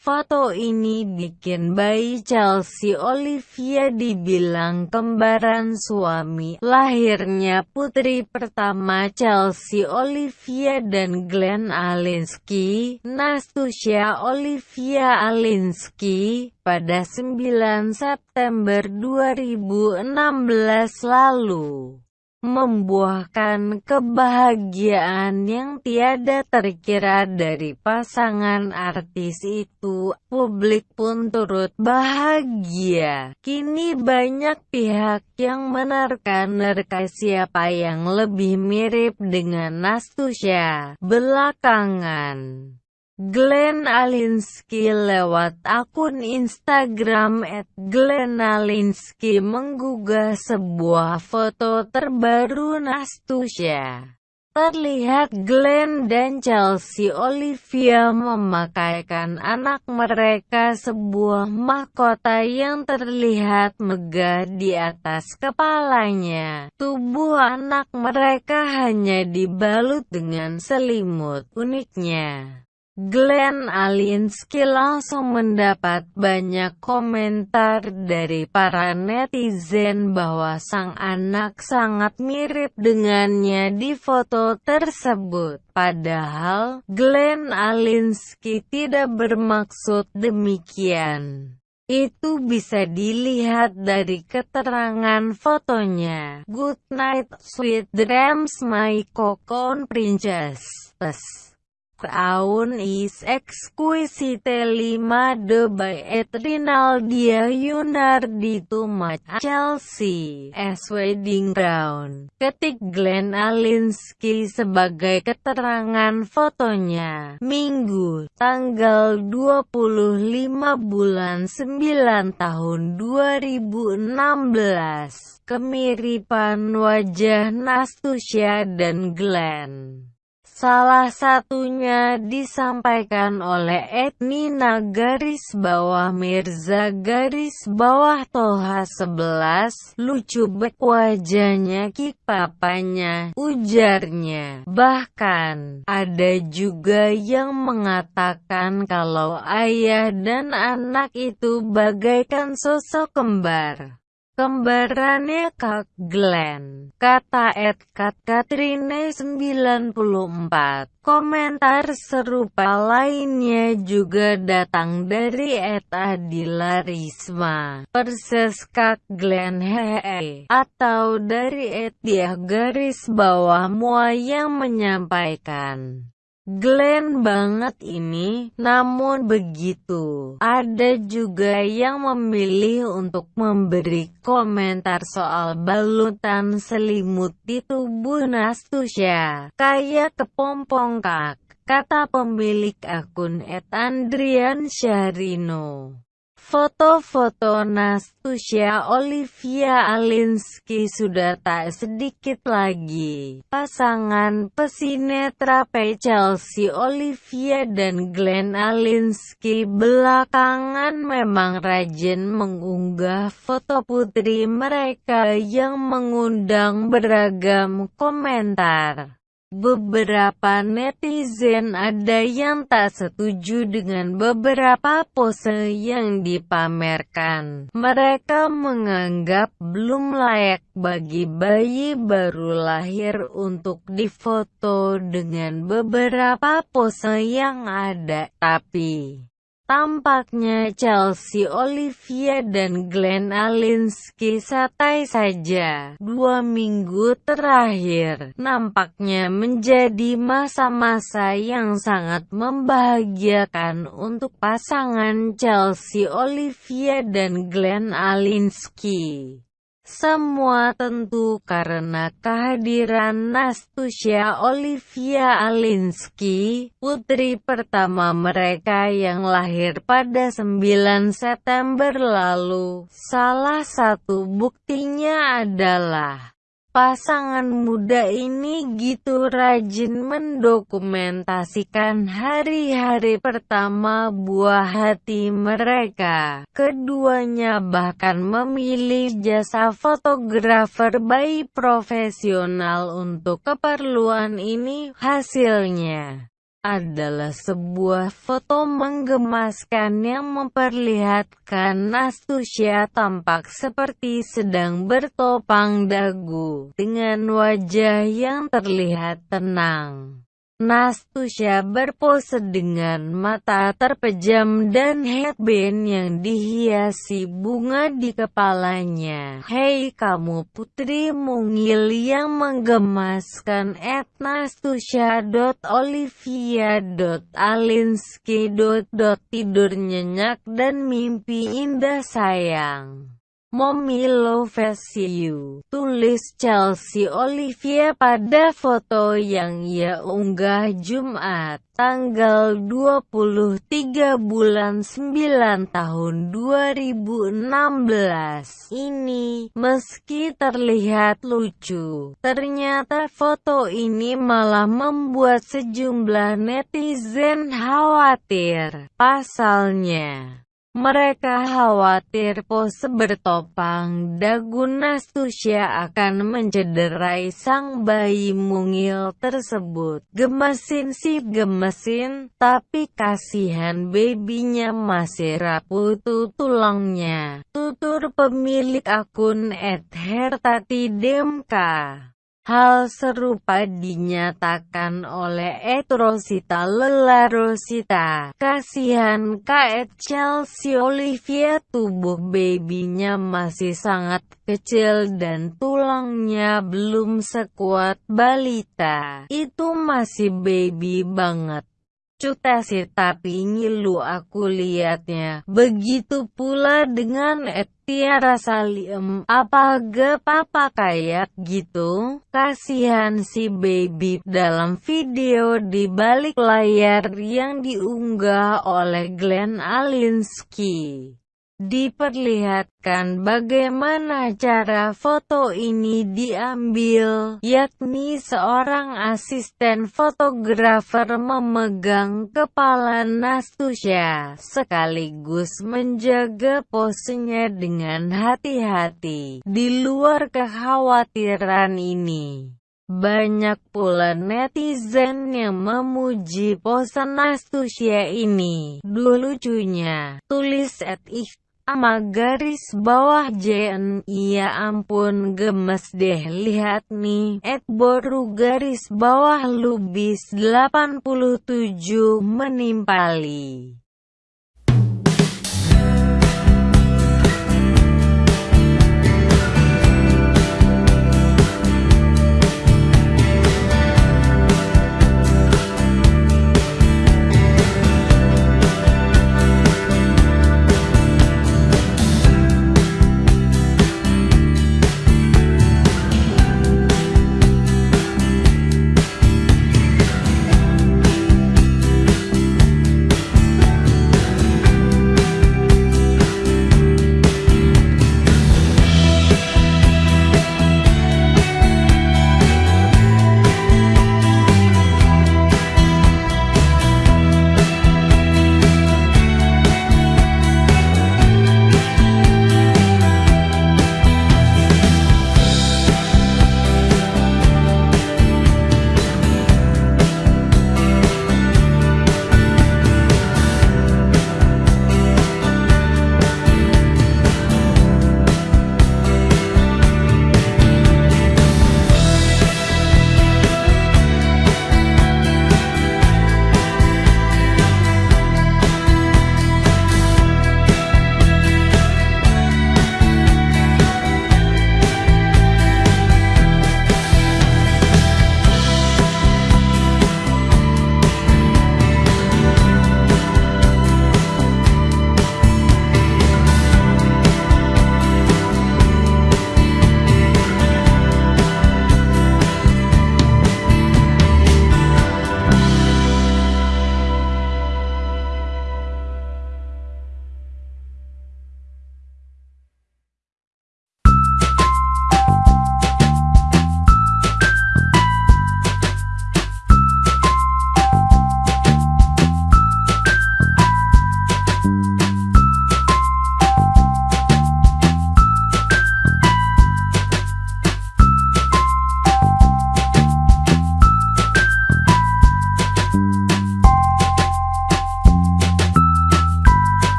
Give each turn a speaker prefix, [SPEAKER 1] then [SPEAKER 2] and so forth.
[SPEAKER 1] Foto ini bikin bayi Chelsea Olivia dibilang kembaran suami. Lahirnya putri pertama Chelsea Olivia dan Glenn Alinsky, Nastusya Olivia Alinsky, pada 9 September 2016 lalu membuahkan kebahagiaan yang tiada terkira dari pasangan artis itu. Publik pun turut bahagia. Kini banyak pihak yang menerka-nerka siapa yang lebih mirip dengan Nastusya belakangan. Glenn Alinsky lewat akun Instagram @glennalinsky menggugah sebuah foto terbaru Nastusya. Terlihat Glenn dan Chelsea Olivia memakaikan anak mereka sebuah mahkota yang terlihat megah di atas kepalanya. Tubuh anak mereka hanya dibalut dengan selimut uniknya. Glenn Alinsky langsung mendapat banyak komentar dari para netizen bahwa sang anak sangat mirip dengannya di foto tersebut. Padahal, Glenn Alinsky tidak bermaksud demikian. Itu bisa dilihat dari keterangan fotonya. Good night, sweet dreams my cocoon princess aun is exquisite 5 de by et Rinaldia Yunardi to match Chelsea as wedding crown. Ketik Glenn Alinsky sebagai keterangan fotonya. Minggu, tanggal 25 bulan 9 tahun 2016. Kemiripan wajah Nastusya dan Glenn. Salah satunya disampaikan oleh Etnina garis bawah Mirza garis bawah Toha 11 lucu bek wajahnya kik papanya ujarnya. Bahkan ada juga yang mengatakan kalau ayah dan anak itu bagaikan sosok kembar Kembarannya Kak Glenn, kata Ed Kat Katrine 94. Komentar serupa lainnya juga datang dari Ed Adila Risma, perses Kak Glenn Hee, atau dari Ed Diah garis bawah Mua yang menyampaikan. Glenn banget ini, namun begitu, ada juga yang memilih untuk memberi komentar soal balutan selimut di tubuh Nastusya, kayak kepompong kak, kata pemilik akun Ed Andrian Syahrino. Foto-foto Nastusya Olivia Alinsky sudah tak sedikit lagi. Pasangan pesinetra Chelsea Olivia dan Glenn Alinsky belakangan memang rajin mengunggah foto putri mereka yang mengundang beragam komentar. Beberapa netizen ada yang tak setuju dengan beberapa pose yang dipamerkan. Mereka menganggap belum layak bagi bayi baru lahir untuk difoto dengan beberapa pose yang ada. Tapi, Tampaknya Chelsea Olivia dan Glenn Alinsky santai saja. Dua minggu terakhir, nampaknya menjadi masa-masa yang sangat membahagiakan untuk pasangan Chelsea Olivia dan Glenn Alinsky. Semua tentu karena kehadiran Nastusya Olivia Alinsky, putri pertama mereka yang lahir pada 9 September lalu. Salah satu buktinya adalah Pasangan muda ini gitu rajin mendokumentasikan hari-hari pertama buah hati mereka. Keduanya bahkan memilih jasa fotografer bayi profesional untuk keperluan ini. Hasilnya adalah sebuah foto menggemaskan yang memperlihatkan Nastusya tampak seperti sedang bertopang dagu, dengan wajah yang terlihat tenang. Nastusya berpose dengan mata terpejam dan headband yang dihiasi bunga di kepalanya. Hei kamu putri mungil yang menggemaskan at nastusya.olivia.alinsky. Tidur nyenyak dan mimpi indah sayang. Mommy loves you, tulis Chelsea Olivia pada foto yang ia unggah Jumat, tanggal 23 bulan 9 tahun 2016 ini. Meski terlihat lucu, ternyata foto ini malah membuat sejumlah netizen khawatir. Pasalnya, mereka khawatir pose bertopang dagu Nastusya akan mencederai sang bayi mungil tersebut. Gemesin sih gemesin, tapi kasihan babynya masih rapuh tuh tulangnya. Tutur pemilik akun @hertatidemka. Hal serupa dinyatakan oleh Ed Rosita Lela Rosita. Kasihan Kak Chelsea Olivia tubuh babynya masih sangat kecil dan tulangnya belum sekuat balita. Itu masih baby banget. Cuta sih tapi ngilu aku liatnya. Begitu pula dengan Tiara Salim. Apa gak papa kayak gitu? Kasihan si baby dalam video di balik layar yang diunggah oleh Glenn Alinsky. Diperlihatkan bagaimana cara foto ini diambil, yakni seorang asisten fotografer memegang kepala Nastusya, sekaligus menjaga posenya dengan hati-hati. Di luar kekhawatiran ini, banyak pula netizen yang memuji pose Nastusya ini. Duh lucunya, tulis at if sama garis bawah JN iya ampun gemes deh lihat nih. At boru garis bawah lubis 87 menimpali